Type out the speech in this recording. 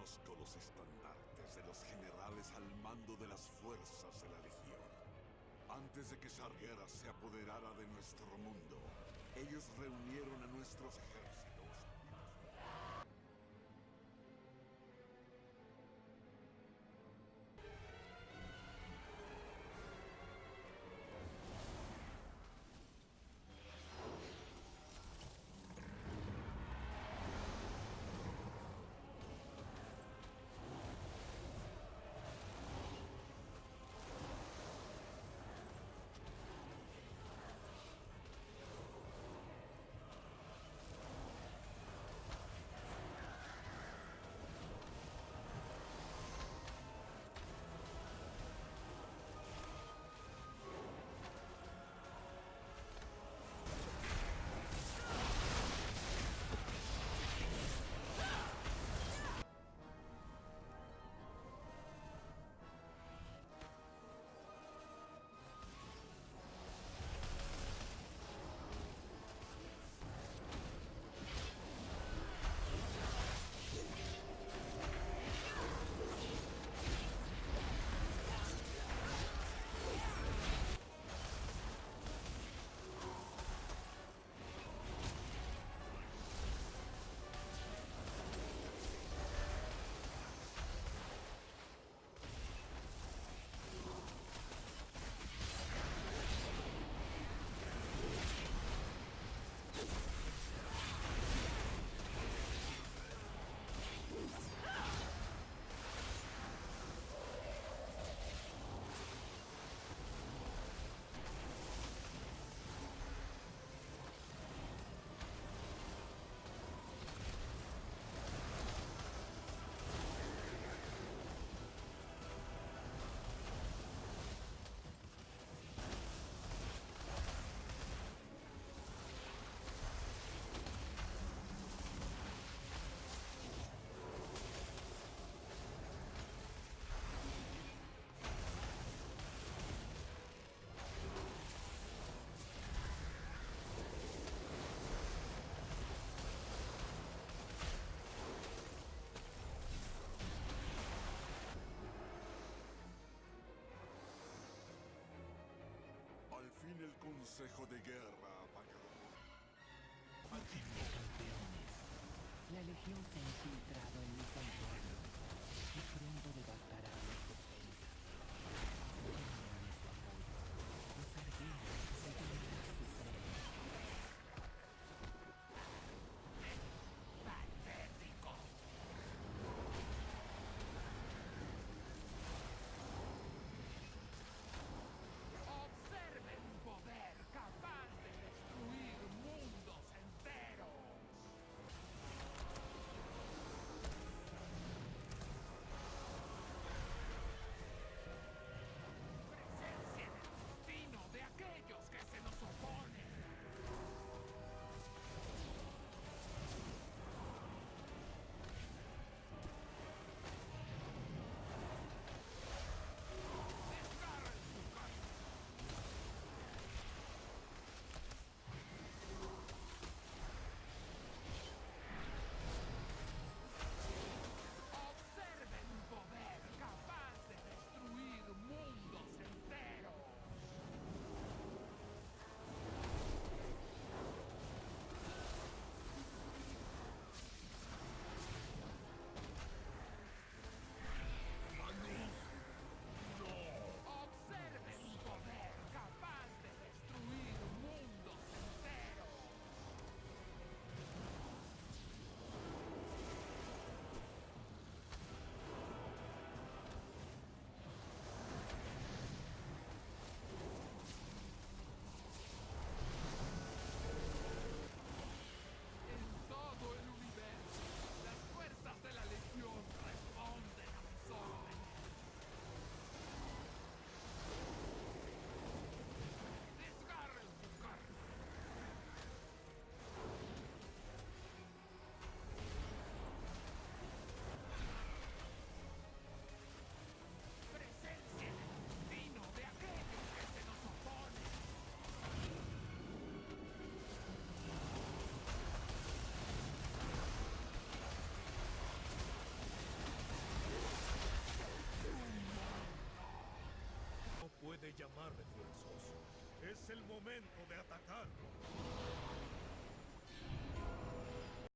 Conozco los estandartes de los generales al mando de las fuerzas de la Legión. Antes de que Sargeras se apoderara de nuestro mundo, ellos reunieron a nuestros ejércitos el Consejo de Guerra apagado. Campeones, la Legión se ha infiltrado en mi santuario y pronto devastará llamar refuerzos. Es el momento de atacar.